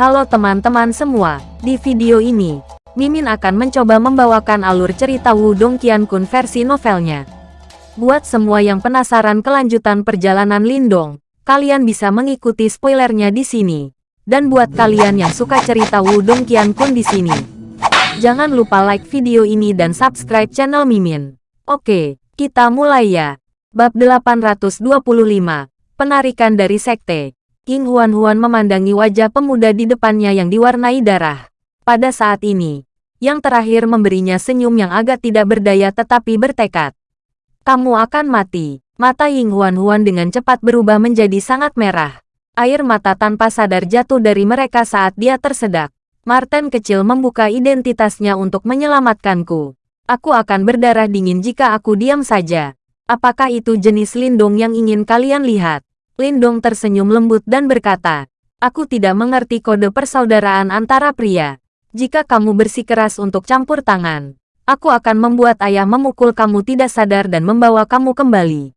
Halo teman-teman semua, di video ini, Mimin akan mencoba membawakan alur cerita Wudong Qiankun versi novelnya. Buat semua yang penasaran kelanjutan perjalanan Lindong, kalian bisa mengikuti spoilernya di sini. Dan buat kalian yang suka cerita Wudong Qiankun di sini, jangan lupa like video ini dan subscribe channel Mimin. Oke, kita mulai ya. Bab 825, Penarikan dari Sekte. King Huan-Huan memandangi wajah pemuda di depannya yang diwarnai darah. Pada saat ini, yang terakhir memberinya senyum yang agak tidak berdaya tetapi bertekad. Kamu akan mati. Mata Ying Huan-Huan dengan cepat berubah menjadi sangat merah. Air mata tanpa sadar jatuh dari mereka saat dia tersedak. Martin kecil membuka identitasnya untuk menyelamatkanku. Aku akan berdarah dingin jika aku diam saja. Apakah itu jenis lindung yang ingin kalian lihat? Lindong tersenyum lembut dan berkata, Aku tidak mengerti kode persaudaraan antara pria. Jika kamu bersikeras untuk campur tangan, aku akan membuat ayah memukul kamu tidak sadar dan membawa kamu kembali.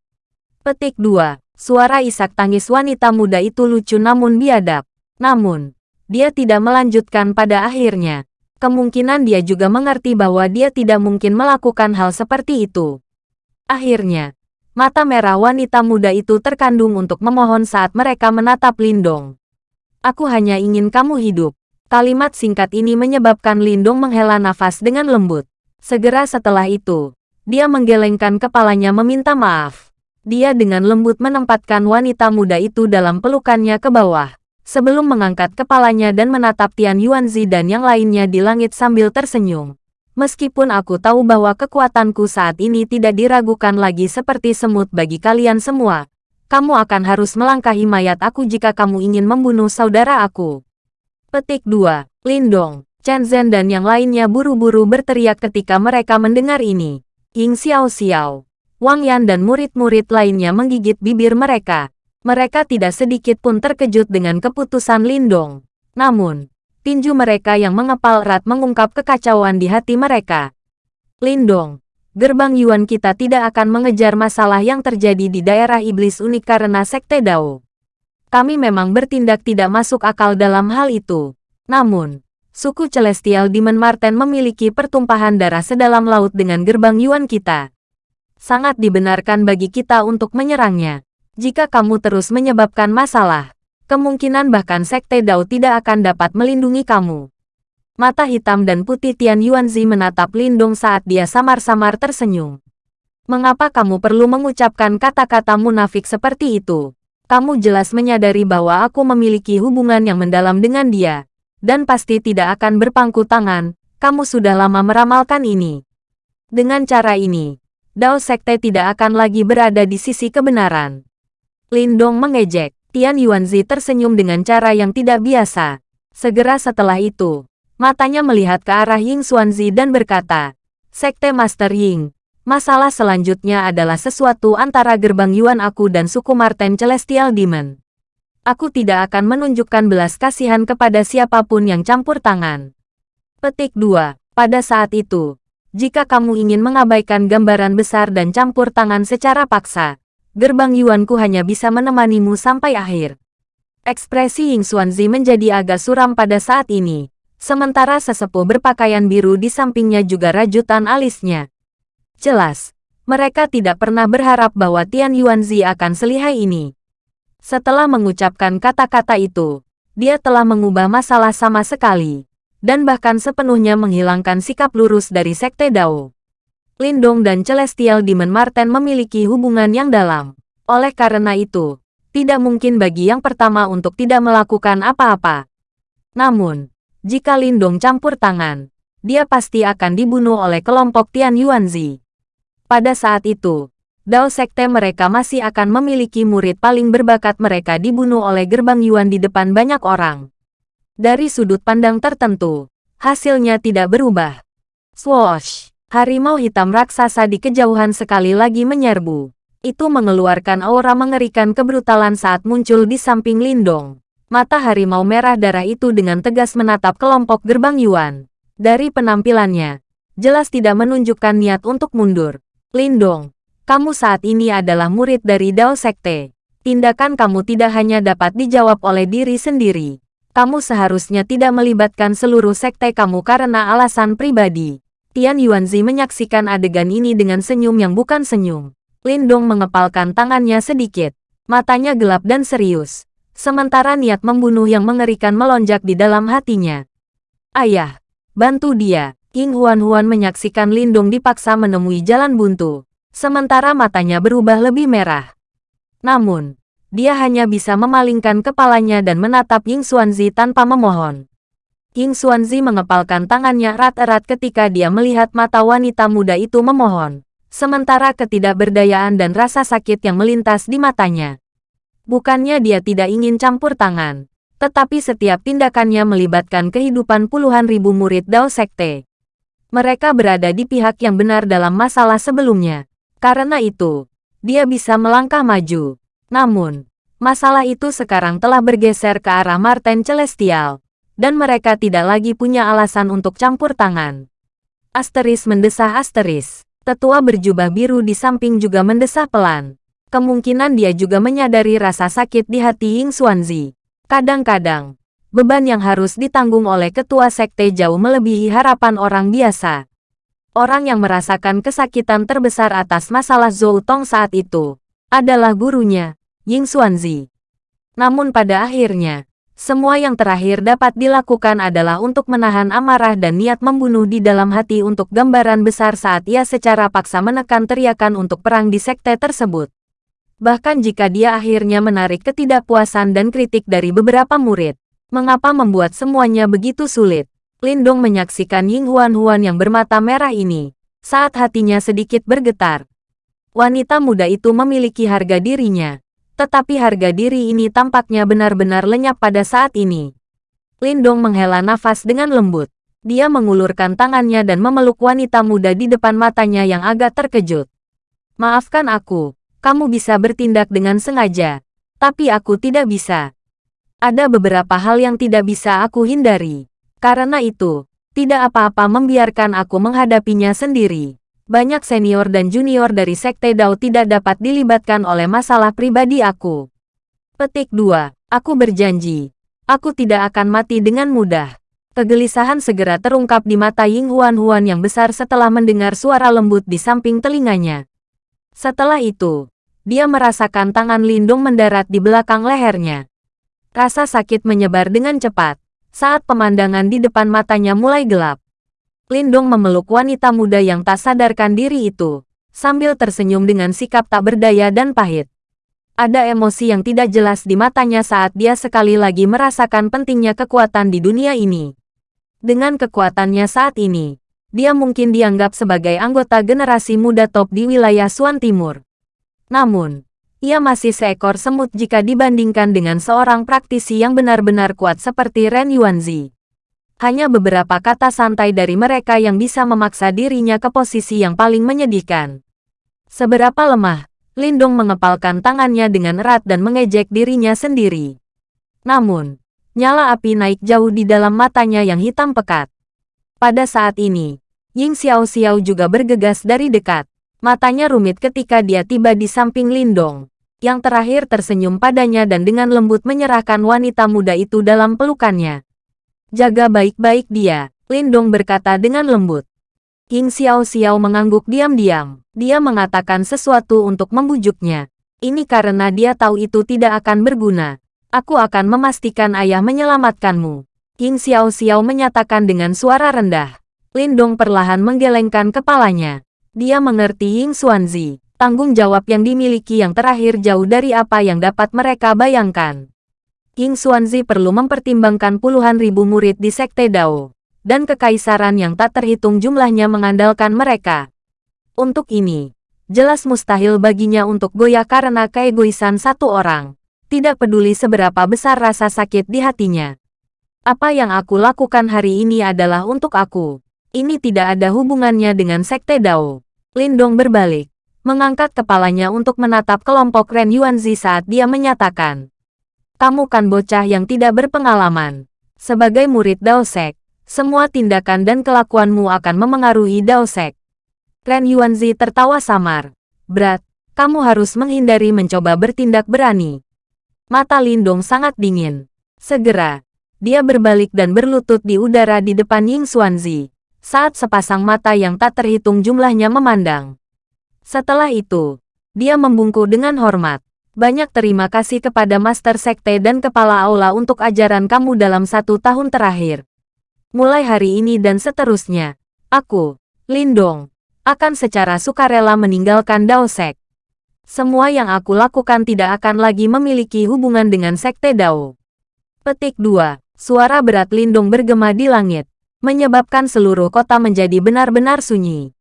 Petik 2. Suara isak tangis wanita muda itu lucu namun biadab. Namun, dia tidak melanjutkan pada akhirnya. Kemungkinan dia juga mengerti bahwa dia tidak mungkin melakukan hal seperti itu. Akhirnya, Mata merah wanita muda itu terkandung untuk memohon saat mereka menatap Lindong. Aku hanya ingin kamu hidup. Kalimat singkat ini menyebabkan Lindong menghela nafas dengan lembut. Segera setelah itu, dia menggelengkan kepalanya meminta maaf. Dia dengan lembut menempatkan wanita muda itu dalam pelukannya ke bawah, sebelum mengangkat kepalanya dan menatap Tian Yuanzi dan yang lainnya di langit sambil tersenyum. Meskipun aku tahu bahwa kekuatanku saat ini tidak diragukan lagi seperti semut bagi kalian semua, kamu akan harus melangkahi mayat aku jika kamu ingin membunuh saudara aku. Petik 2. Lindong, Chen Zhen dan yang lainnya buru-buru berteriak ketika mereka mendengar ini. Ying Xiao Xiao, Wang Yan dan murid-murid lainnya menggigit bibir mereka. Mereka tidak sedikit pun terkejut dengan keputusan Lindong. Namun, tinju mereka yang mengepal erat mengungkap kekacauan di hati mereka. Lindong, gerbang Yuan kita tidak akan mengejar masalah yang terjadi di daerah iblis unik karena Sekte Dao. Kami memang bertindak tidak masuk akal dalam hal itu. Namun, suku Celestial Demon Marten memiliki pertumpahan darah sedalam laut dengan gerbang Yuan kita. Sangat dibenarkan bagi kita untuk menyerangnya. Jika kamu terus menyebabkan masalah, kemungkinan bahkan Sekte Dao tidak akan dapat melindungi kamu. Mata hitam dan putih Tian Yuanzi menatap Lindong saat dia samar-samar tersenyum. Mengapa kamu perlu mengucapkan kata-kata munafik seperti itu? Kamu jelas menyadari bahwa aku memiliki hubungan yang mendalam dengan dia, dan pasti tidak akan berpangku tangan, kamu sudah lama meramalkan ini. Dengan cara ini, Dao Sekte tidak akan lagi berada di sisi kebenaran. Lindong mengejek. Tian Yuanzi tersenyum dengan cara yang tidak biasa. Segera setelah itu, matanya melihat ke arah Ying Xuanzi dan berkata, Sekte Master Ying, masalah selanjutnya adalah sesuatu antara gerbang Yuan aku dan suku Marten Celestial Demon. Aku tidak akan menunjukkan belas kasihan kepada siapa pun yang campur tangan. Petik 2. Pada saat itu, jika kamu ingin mengabaikan gambaran besar dan campur tangan secara paksa, gerbang Yuanku hanya bisa menemanimu sampai akhir. Ekspresi Ying Xuanzi menjadi agak suram pada saat ini, sementara sesepuh berpakaian biru di sampingnya juga rajutan alisnya. Jelas, mereka tidak pernah berharap bahwa Tian Yuanzi akan selihai ini. Setelah mengucapkan kata-kata itu, dia telah mengubah masalah sama sekali, dan bahkan sepenuhnya menghilangkan sikap lurus dari Sekte Dao. Lindong dan Celestial Demon Marten memiliki hubungan yang dalam. Oleh karena itu, tidak mungkin bagi yang pertama untuk tidak melakukan apa-apa. Namun, jika Lindong campur tangan, dia pasti akan dibunuh oleh kelompok Tian Yuanzi. Pada saat itu, Dao Sekte mereka masih akan memiliki murid paling berbakat mereka dibunuh oleh gerbang Yuan di depan banyak orang. Dari sudut pandang tertentu, hasilnya tidak berubah. Swoosh! Harimau hitam raksasa di kejauhan sekali lagi menyerbu. Itu mengeluarkan aura mengerikan kebrutalan saat muncul di samping Lindong. Mata harimau merah darah itu dengan tegas menatap kelompok gerbang Yuan. Dari penampilannya, jelas tidak menunjukkan niat untuk mundur. Lindong, kamu saat ini adalah murid dari Dao Sekte. Tindakan kamu tidak hanya dapat dijawab oleh diri sendiri, Kamu seharusnya tidak melibatkan seluruh sekte kamu karena alasan pribadi. Tian Yuanzi menyaksikan adegan ini dengan senyum yang bukan senyum. Lindong mengepalkan tangannya sedikit. Matanya gelap dan serius. Sementara niat membunuh yang mengerikan melonjak di dalam hatinya. Ayah, bantu dia. King Huan-Huan menyaksikan Lindong dipaksa menemui jalan buntu. Sementara matanya berubah lebih merah. Namun, dia hanya bisa memalingkan kepalanya dan menatap Ying Xuanzi tanpa memohon. Ying Xuanzi mengepalkan tangannya erat-erat ketika dia melihat mata wanita muda itu memohon. Sementara ketidakberdayaan dan rasa sakit yang melintas di matanya. Bukannya dia tidak ingin campur tangan, tetapi setiap tindakannya melibatkan kehidupan puluhan ribu murid Dao Sekte. Mereka berada di pihak yang benar dalam masalah sebelumnya. Karena itu, dia bisa melangkah maju. Namun, masalah itu sekarang telah bergeser ke arah Marten Celestial, dan mereka tidak lagi punya alasan untuk campur tangan. Asteris mendesah asteris. Tetua berjubah biru di samping juga mendesah pelan. Kemungkinan dia juga menyadari rasa sakit di hati Ying Xuanzi. Kadang-kadang, beban yang harus ditanggung oleh ketua sekte jauh melebihi harapan orang biasa. Orang yang merasakan kesakitan terbesar atas masalah Zhou Tong saat itu adalah gurunya, Ying Xuanzi. Namun pada akhirnya, semua yang terakhir dapat dilakukan adalah untuk menahan amarah dan niat membunuh di dalam hati untuk gambaran besar saat ia secara paksa menekan teriakan untuk perang di sekte tersebut. Bahkan jika dia akhirnya menarik ketidakpuasan dan kritik dari beberapa murid, mengapa membuat semuanya begitu sulit? Lindong menyaksikan Ying Huan-Huan yang bermata merah ini, saat hatinya sedikit bergetar. Wanita muda itu memiliki harga dirinya, tetapi harga diri ini tampaknya benar-benar lenyap pada saat ini. Lindong menghela nafas dengan lembut. Dia mengulurkan tangannya dan memeluk wanita muda di depan matanya yang agak terkejut. Maafkan aku, kamu bisa bertindak dengan sengaja, tapi aku tidak bisa. Ada beberapa hal yang tidak bisa aku hindari. Karena itu, tidak apa-apa membiarkan aku menghadapinya sendiri. Banyak senior dan junior dari Sekte Dao tidak dapat dilibatkan oleh masalah pribadi aku. Petik 2. Aku berjanji. Aku tidak akan mati dengan mudah. Kegelisahan segera terungkap di mata Ying Huan Huan yang besar setelah mendengar suara lembut di samping telinganya. Setelah itu, dia merasakan tangan Lindung mendarat di belakang lehernya. Rasa sakit menyebar dengan cepat saat pemandangan di depan matanya mulai gelap. Lindung memeluk wanita muda yang tak sadarkan diri itu, sambil tersenyum dengan sikap tak berdaya dan pahit. Ada emosi yang tidak jelas di matanya saat dia sekali lagi merasakan pentingnya kekuatan di dunia ini. Dengan kekuatannya saat ini, dia mungkin dianggap sebagai anggota generasi muda top di wilayah Suan Timur. Namun, ia masih seekor semut jika dibandingkan dengan seorang praktisi yang benar-benar kuat seperti Ren Yuanzi. Hanya beberapa kata santai dari mereka yang bisa memaksa dirinya ke posisi yang paling menyedihkan. Seberapa lemah, Lindung mengepalkan tangannya dengan erat dan mengejek dirinya sendiri. Namun, nyala api naik jauh di dalam matanya yang hitam pekat. Pada saat ini, Ying Xiao Xiao juga bergegas dari dekat. Matanya rumit ketika dia tiba di samping Lindong. Yang terakhir tersenyum padanya dan dengan lembut menyerahkan wanita muda itu dalam pelukannya. Jaga baik-baik dia, Lindong berkata dengan lembut. King Xiao Xiao mengangguk diam-diam. Dia mengatakan sesuatu untuk membujuknya. Ini karena dia tahu itu tidak akan berguna. Aku akan memastikan ayah menyelamatkanmu. King Xiao Xiao menyatakan dengan suara rendah. Lindong perlahan menggelengkan kepalanya. Dia mengerti Ying Xuanzi, tanggung jawab yang dimiliki yang terakhir jauh dari apa yang dapat mereka bayangkan. Ying Xuanzi perlu mempertimbangkan puluhan ribu murid di Sekte Dao, dan kekaisaran yang tak terhitung jumlahnya mengandalkan mereka. Untuk ini, jelas mustahil baginya untuk goyah karena keegoisan satu orang, tidak peduli seberapa besar rasa sakit di hatinya. Apa yang aku lakukan hari ini adalah untuk aku. Ini tidak ada hubungannya dengan Sekte Dao. Lindong berbalik, mengangkat kepalanya untuk menatap kelompok Ren Yuanzi saat dia menyatakan. Kamu kan bocah yang tidak berpengalaman. Sebagai murid Dao Sek, semua tindakan dan kelakuanmu akan memengaruhi Dao Sek. Ren Yuanzi tertawa samar. Berat, kamu harus menghindari mencoba bertindak berani. Mata Lindong sangat dingin. Segera, dia berbalik dan berlutut di udara di depan Ying Xuanzi. Saat sepasang mata yang tak terhitung jumlahnya memandang. Setelah itu, dia membungkuk dengan hormat. Banyak terima kasih kepada Master Sekte dan Kepala Aula untuk ajaran kamu dalam satu tahun terakhir. Mulai hari ini dan seterusnya, aku, Lindong, akan secara sukarela meninggalkan Dao Sek. Semua yang aku lakukan tidak akan lagi memiliki hubungan dengan Sekte Dao. Petik 2. Suara berat Lindong bergema di langit, menyebabkan seluruh kota menjadi benar-benar sunyi.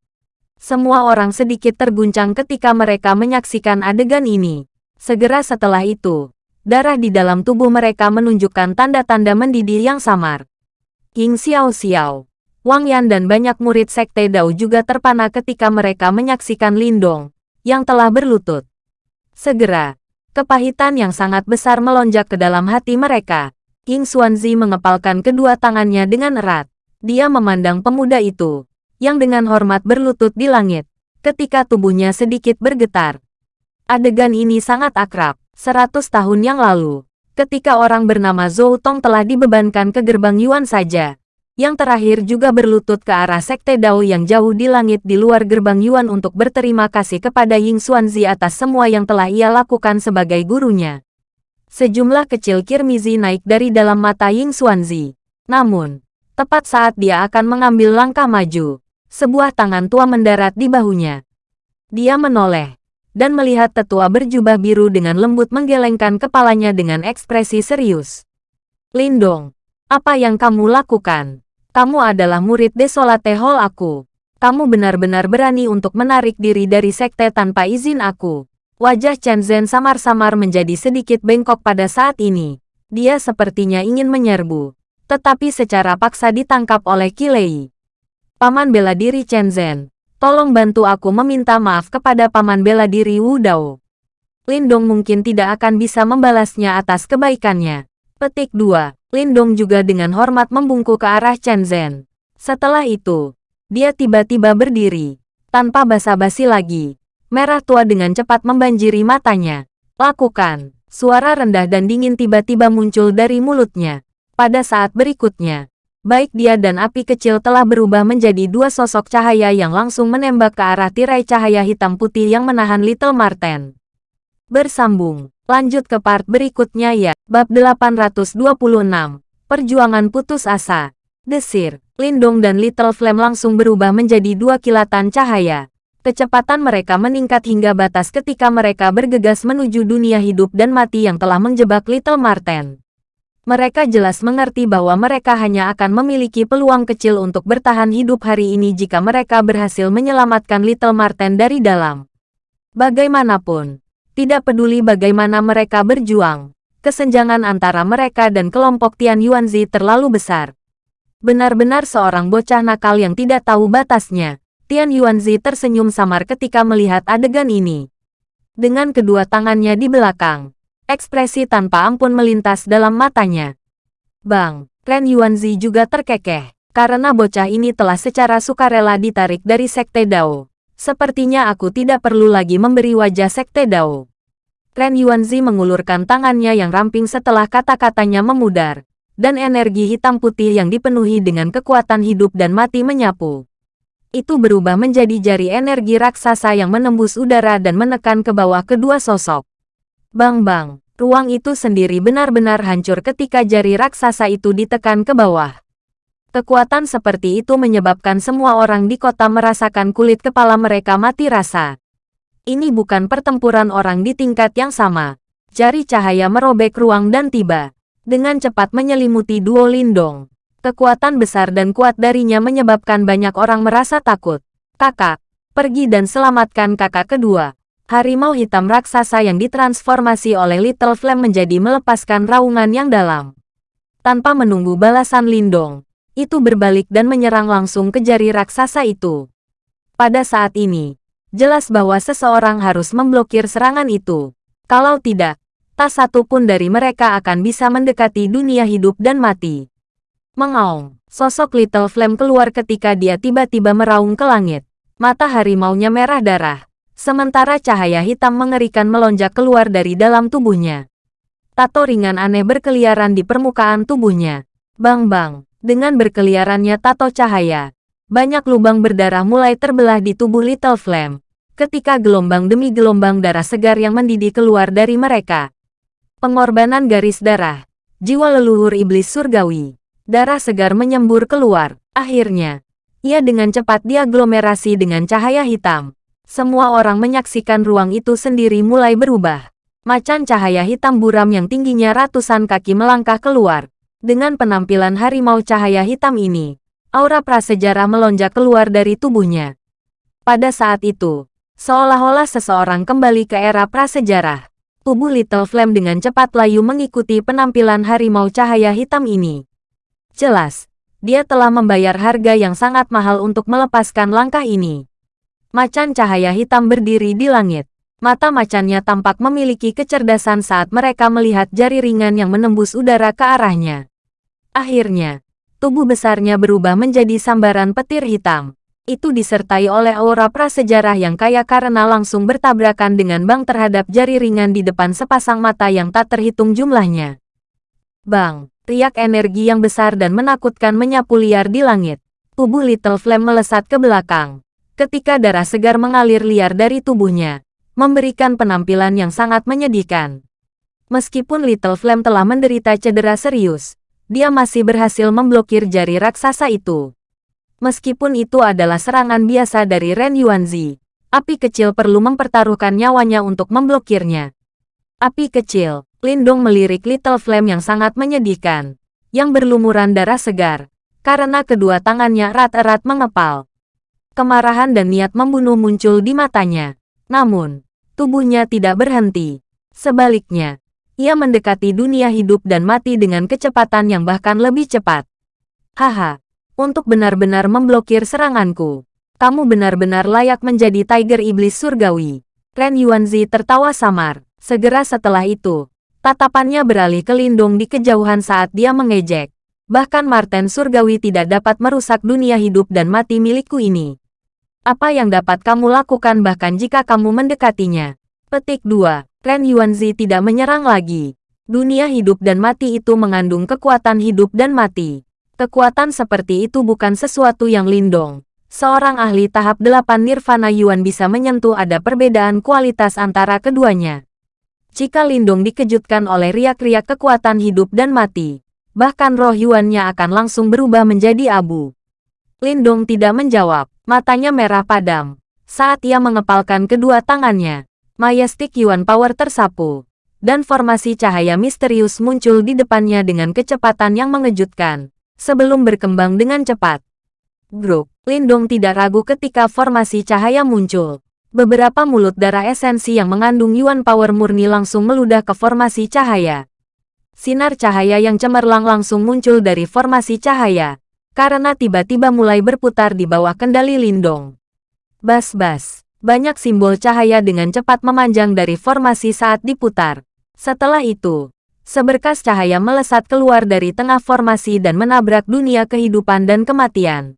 Semua orang sedikit terguncang ketika mereka menyaksikan adegan ini. Segera setelah itu, darah di dalam tubuh mereka menunjukkan tanda-tanda mendidih yang samar. King Xiao Xiao, Wang Yan dan banyak murid Sekte Dao juga terpana ketika mereka menyaksikan Lindong, yang telah berlutut. Segera, kepahitan yang sangat besar melonjak ke dalam hati mereka. King Xuanzi mengepalkan kedua tangannya dengan erat. Dia memandang pemuda itu, yang dengan hormat berlutut di langit, ketika tubuhnya sedikit bergetar. Adegan ini sangat akrab. Seratus tahun yang lalu, ketika orang bernama Zhou Tong telah dibebankan ke gerbang Yuan saja. Yang terakhir juga berlutut ke arah Sekte Dao yang jauh di langit di luar gerbang Yuan untuk berterima kasih kepada Ying Xuanzi atas semua yang telah ia lakukan sebagai gurunya. Sejumlah kecil kirmizi naik dari dalam mata Ying Xuanzi. Namun, tepat saat dia akan mengambil langkah maju, sebuah tangan tua mendarat di bahunya. Dia menoleh, dan melihat tetua berjubah biru dengan lembut menggelengkan kepalanya dengan ekspresi serius. Lindong, apa yang kamu lakukan? Kamu adalah murid Desolate Hall aku. Kamu benar-benar berani untuk menarik diri dari sekte tanpa izin aku. Wajah Chen Zhen samar-samar menjadi sedikit bengkok pada saat ini. Dia sepertinya ingin menyerbu, tetapi secara paksa ditangkap oleh Kilei. Paman bela diri Chen Zhen, Tolong bantu aku meminta maaf kepada paman bela diri Wu Dao. Lindong mungkin tidak akan bisa membalasnya atas kebaikannya. Petik 2. Lindong juga dengan hormat membungkuk ke arah Chen Zhen. Setelah itu, dia tiba-tiba berdiri. Tanpa basa-basi lagi, merah tua dengan cepat membanjiri matanya. Lakukan. Suara rendah dan dingin tiba-tiba muncul dari mulutnya. Pada saat berikutnya, baik dia dan api kecil telah berubah menjadi dua sosok cahaya yang langsung menembak ke arah tirai cahaya hitam putih yang menahan Little Marten. Bersambung, lanjut ke part berikutnya ya. Bab 826, Perjuangan Putus Asa. Desir, Lindong dan Little Flame langsung berubah menjadi dua kilatan cahaya. Kecepatan mereka meningkat hingga batas ketika mereka bergegas menuju dunia hidup dan mati yang telah menjebak Little Marten. Mereka jelas mengerti bahwa mereka hanya akan memiliki peluang kecil untuk bertahan hidup hari ini jika mereka berhasil menyelamatkan Little Marten dari dalam. Bagaimanapun, tidak peduli bagaimana mereka berjuang, kesenjangan antara mereka dan kelompok Tian Yuanzi terlalu besar. Benar-benar seorang bocah nakal yang tidak tahu batasnya. Tian Yuanzi tersenyum samar ketika melihat adegan ini. Dengan kedua tangannya di belakang, Ekspresi tanpa ampun melintas dalam matanya. Bang, Ren Yuanzi juga terkekeh, karena bocah ini telah secara sukarela ditarik dari Sekte Dao. Sepertinya aku tidak perlu lagi memberi wajah Sekte Dao. Ren Yuanzi mengulurkan tangannya yang ramping setelah kata-katanya memudar, dan energi hitam putih yang dipenuhi dengan kekuatan hidup dan mati menyapu. Itu berubah menjadi jari energi raksasa yang menembus udara dan menekan ke bawah kedua sosok. Bang-bang, ruang itu sendiri benar-benar hancur ketika jari raksasa itu ditekan ke bawah. Kekuatan seperti itu menyebabkan semua orang di kota merasakan kulit kepala mereka mati rasa. Ini bukan pertempuran orang di tingkat yang sama. Jari cahaya merobek ruang dan tiba. Dengan cepat menyelimuti duo Lindong. Kekuatan besar dan kuat darinya menyebabkan banyak orang merasa takut. Kakak, pergi dan selamatkan kakak kedua harimau hitam raksasa yang ditransformasi oleh Little Flame menjadi melepaskan raungan yang dalam. Tanpa menunggu balasan Lindong, itu berbalik dan menyerang langsung ke jari raksasa itu. Pada saat ini, jelas bahwa seseorang harus memblokir serangan itu. Kalau tidak, tak satu pun dari mereka akan bisa mendekati dunia hidup dan mati. Mengaung, sosok Little Flame keluar ketika dia tiba-tiba meraung ke langit. Mata harimaunya merah darah Sementara cahaya hitam mengerikan melonjak keluar dari dalam tubuhnya. Tato ringan aneh berkeliaran di permukaan tubuhnya. Bang-bang, dengan berkeliarannya tato cahaya, banyak lubang berdarah mulai terbelah di tubuh Little Flame, ketika gelombang demi gelombang darah segar yang mendidih keluar dari mereka. Pengorbanan garis darah, jiwa leluhur iblis surgawi, darah segar menyembur keluar. Akhirnya, ia dengan cepat diaglomerasi dengan cahaya hitam. Semua orang menyaksikan ruang itu sendiri mulai berubah. Macan cahaya hitam buram yang tingginya ratusan kaki melangkah keluar. Dengan penampilan harimau cahaya hitam ini, aura prasejarah melonjak keluar dari tubuhnya. Pada saat itu, seolah-olah seseorang kembali ke era prasejarah. Tubuh Little Flame dengan cepat layu mengikuti penampilan harimau cahaya hitam ini. Jelas, dia telah membayar harga yang sangat mahal untuk melepaskan langkah ini. Macan cahaya hitam berdiri di langit. Mata macannya tampak memiliki kecerdasan saat mereka melihat jari ringan yang menembus udara ke arahnya. Akhirnya, tubuh besarnya berubah menjadi sambaran petir hitam. Itu disertai oleh aura prasejarah yang kaya karena langsung bertabrakan dengan bang terhadap jari ringan di depan sepasang mata yang tak terhitung jumlahnya. Bang, riak energi yang besar dan menakutkan menyapu liar di langit. Tubuh Little Flame melesat ke belakang. Ketika darah segar mengalir liar dari tubuhnya, memberikan penampilan yang sangat menyedihkan. Meskipun Little Flame telah menderita cedera serius, dia masih berhasil memblokir jari raksasa itu. Meskipun itu adalah serangan biasa dari Ren Yuanzi, api kecil perlu mempertaruhkan nyawanya untuk memblokirnya. Api kecil, Lindong melirik Little Flame yang sangat menyedihkan, yang berlumuran darah segar, karena kedua tangannya erat-erat mengepal. Kemarahan dan niat membunuh muncul di matanya. Namun, tubuhnya tidak berhenti. Sebaliknya, ia mendekati dunia hidup dan mati dengan kecepatan yang bahkan lebih cepat. Haha, untuk benar-benar memblokir seranganku, kamu benar-benar layak menjadi Tiger Iblis Surgawi. Ren Yuanzi tertawa samar. Segera setelah itu, tatapannya beralih ke Lindung di kejauhan saat dia mengejek. Bahkan Marten Surgawi tidak dapat merusak dunia hidup dan mati milikku ini. Apa yang dapat kamu lakukan bahkan jika kamu mendekatinya? Petik 2. Ren Yuanzi tidak menyerang lagi. Dunia hidup dan mati itu mengandung kekuatan hidup dan mati. Kekuatan seperti itu bukan sesuatu yang lindong. Seorang ahli tahap 8 Nirvana Yuan bisa menyentuh ada perbedaan kualitas antara keduanya. Jika Lindong dikejutkan oleh riak-riak kekuatan hidup dan mati, bahkan roh Yuannya akan langsung berubah menjadi abu. Lindong tidak menjawab, matanya merah padam. Saat ia mengepalkan kedua tangannya, Majestic Yuan Power tersapu, dan formasi cahaya misterius muncul di depannya dengan kecepatan yang mengejutkan, sebelum berkembang dengan cepat. Grup, Lindong tidak ragu ketika formasi cahaya muncul. Beberapa mulut darah esensi yang mengandung Yuan Power murni langsung meludah ke formasi cahaya. Sinar cahaya yang cemerlang langsung muncul dari formasi cahaya, karena tiba-tiba mulai berputar di bawah kendali Lindong. Bas-bas. Banyak simbol cahaya dengan cepat memanjang dari formasi saat diputar. Setelah itu, seberkas cahaya melesat keluar dari tengah formasi dan menabrak dunia kehidupan dan kematian.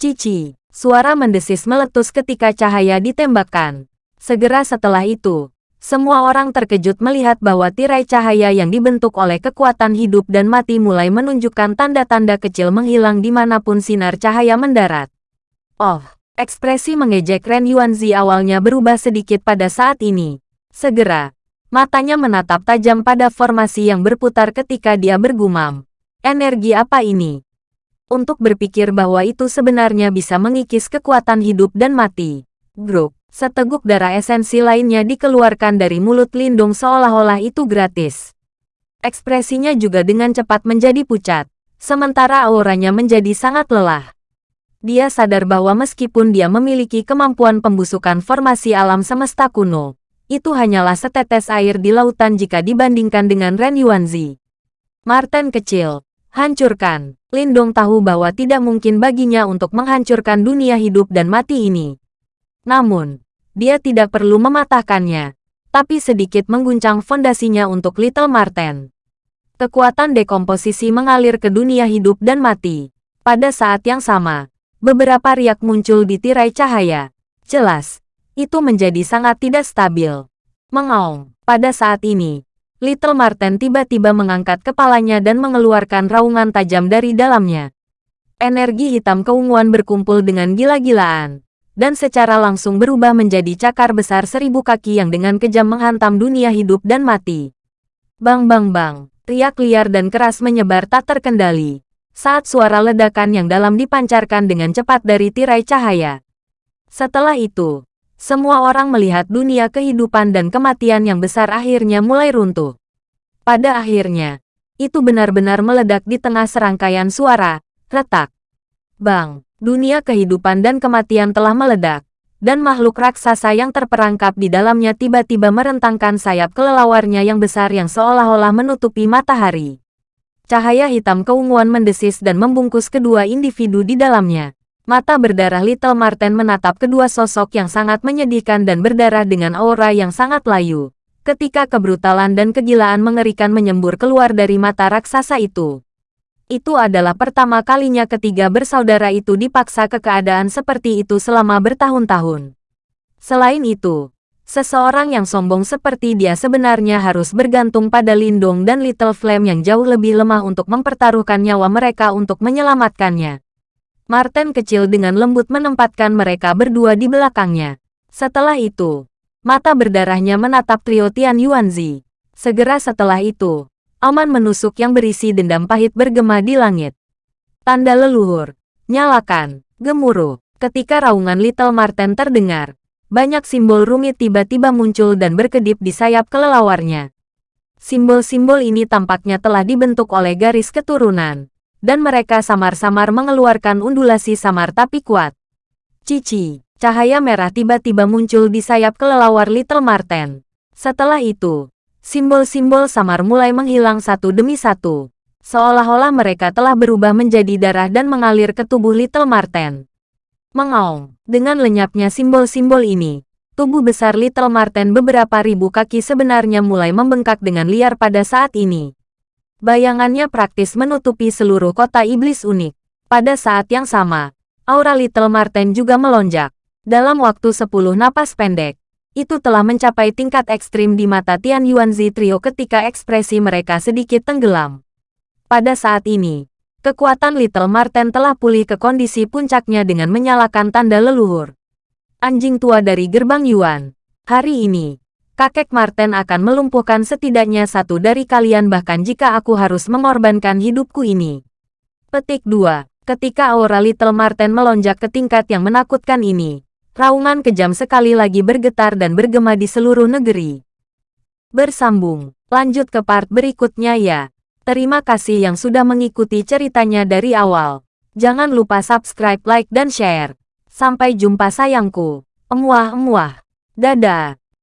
Cici, suara mendesis meletus ketika cahaya ditembakkan. Segera setelah itu, semua orang terkejut melihat bahwa tirai cahaya yang dibentuk oleh kekuatan hidup dan mati mulai menunjukkan tanda-tanda kecil menghilang di mana pun sinar cahaya mendarat. Oh, Ekspresi mengejek Ren Yuanzi awalnya berubah sedikit pada saat ini. Segera, matanya menatap tajam pada formasi yang berputar ketika dia bergumam. Energi apa ini? Untuk berpikir bahwa itu sebenarnya bisa mengikis kekuatan hidup dan mati. Grup, seteguk darah esensi lainnya dikeluarkan dari mulut Lindung seolah-olah itu gratis. Ekspresinya juga dengan cepat menjadi pucat, sementara auranya menjadi sangat lelah dia sadar bahwa meskipun dia memiliki kemampuan pembusukan formasi alam semesta kuno, itu hanyalah setetes air di lautan jika dibandingkan dengan Ren Yuanzi. Martin kecil, hancurkan. Lindong tahu bahwa tidak mungkin baginya untuk menghancurkan dunia hidup dan mati ini. Namun, dia tidak perlu mematahkannya, tapi sedikit mengguncang fondasinya untuk Little Marten. Kekuatan dekomposisi mengalir ke dunia hidup dan mati. Pada saat yang sama, beberapa riak muncul di tirai cahaya. Jelas, itu menjadi sangat tidak stabil. Mengaung, pada saat ini, Little Marten tiba-tiba mengangkat kepalanya dan mengeluarkan raungan tajam dari dalamnya. Energi hitam keunguan berkumpul dengan gila-gilaan, dan secara langsung berubah menjadi cakar besar seribu kaki yang dengan kejam menghantam dunia hidup dan mati. Bang bang bang, riak liar dan keras menyebar tak terkendali, saat suara ledakan yang dalam dipancarkan dengan cepat dari tirai cahaya. Setelah itu, semua orang melihat dunia kehidupan dan kematian yang besar akhirnya mulai runtuh. Pada akhirnya, itu benar-benar meledak di tengah serangkaian suara, retak. Bang, dunia kehidupan dan kematian telah meledak, dan makhluk raksasa yang terperangkap di dalamnya tiba-tiba merentangkan sayap kelelawarnya yang besar yang seolah-olah menutupi matahari. Cahaya hitam keunguan mendesis dan membungkus kedua individu di dalamnya. Mata berdarah Little Marten menatap kedua sosok yang sangat menyedihkan dan berdarah dengan aura yang sangat layu. Ketika kebrutalan dan kegilaan mengerikan menyembur keluar dari mata raksasa itu. Itu adalah pertama kalinya ketiga bersaudara itu dipaksa ke keadaan seperti itu selama bertahun-tahun. Selain itu, seseorang yang sombong seperti dia sebenarnya harus bergantung pada Lindong dan Little Flame yang jauh lebih lemah untuk mempertaruhkan nyawa mereka untuk menyelamatkannya. Martin kecil dengan lembut menempatkan mereka berdua di belakangnya. Setelah itu, mata berdarahnya menatap trio Tian Yuanzi. Segera setelah itu, aman menusuk yang berisi dendam pahit bergema di langit. Tanda leluhur. Nyalakan. Gemuruh. Ketika raungan Little Martin terdengar, banyak simbol rumit tiba-tiba muncul dan berkedip di sayap kelelawarnya. Simbol-simbol ini tampaknya telah dibentuk oleh garis keturunan dan mereka samar-samar mengeluarkan undulasi samar tapi kuat. Cici, cahaya merah tiba-tiba muncul di sayap kelelawar Little Marten. Setelah itu, simbol-simbol samar mulai menghilang satu demi satu. Seolah-olah mereka telah berubah menjadi darah dan mengalir ke tubuh Little Marten. Mengaung, dengan lenyapnya simbol-simbol ini, tubuh besar Little Marten beberapa ribu kaki sebenarnya mulai membengkak dengan liar pada saat ini. Bayangannya praktis menutupi seluruh kota iblis unik. Pada saat yang sama, aura Little Marten juga melonjak. Dalam waktu 10 napas pendek, itu telah mencapai tingkat ekstrim di mata Tian Yuanzi Trio ketika ekspresi mereka sedikit tenggelam. Pada saat ini, kekuatan Little Marten telah pulih ke kondisi puncaknya dengan menyalakan tanda leluhur. Anjing tua dari gerbang Yuan. Hari ini, kakek Martin akan melumpuhkan setidaknya satu dari kalian bahkan jika aku harus mengorbankan hidupku ini. Petik 2. Ketika aura Little Martin melonjak ke tingkat yang menakutkan ini, raungan kejam sekali lagi bergetar dan bergema di seluruh negeri. Bersambung, lanjut ke part berikutnya ya. Terima kasih yang sudah mengikuti ceritanya dari awal. Jangan lupa subscribe, like, dan share. Sampai jumpa sayangku. Emuah-emuah. Dadah.